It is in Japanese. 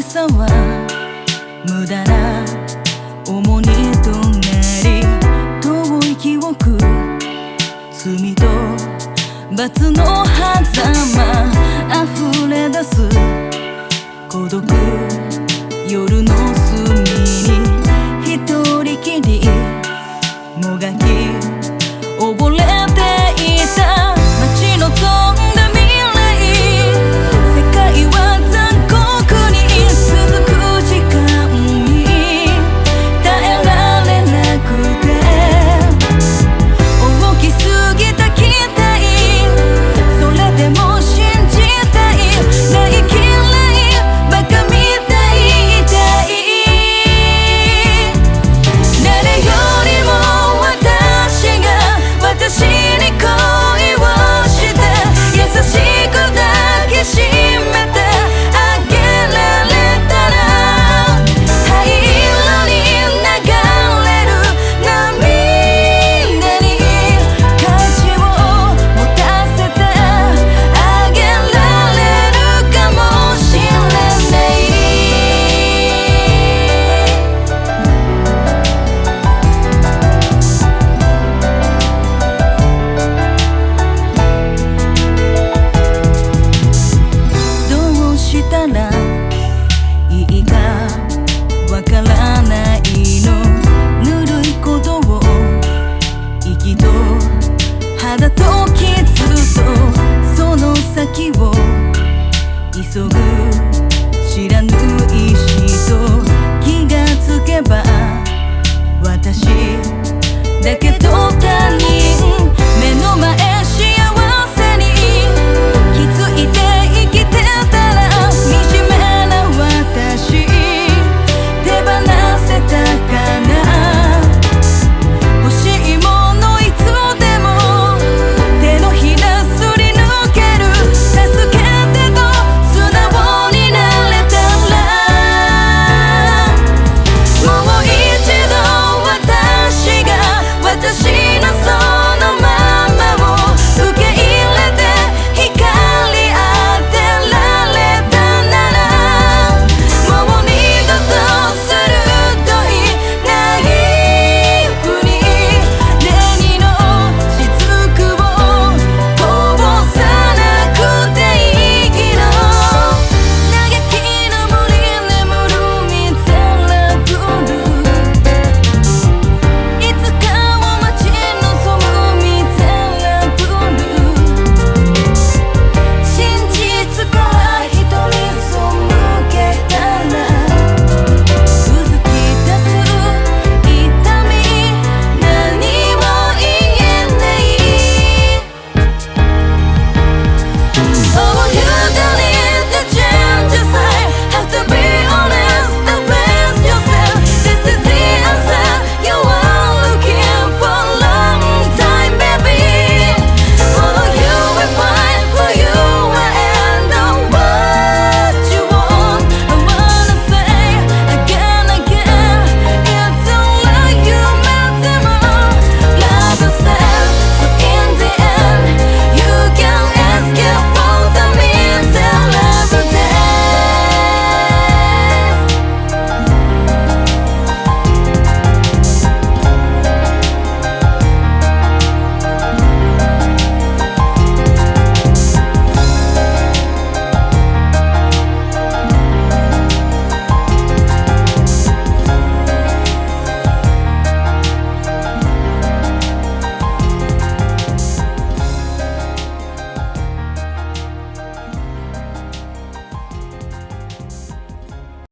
しさは無駄な重荷となり遠い記憶罪と罰の狭間溢れ出す孤独夜の隅に。したらいいかわからないの。ぬるいことを息と肌と傷とその先を急ぐ。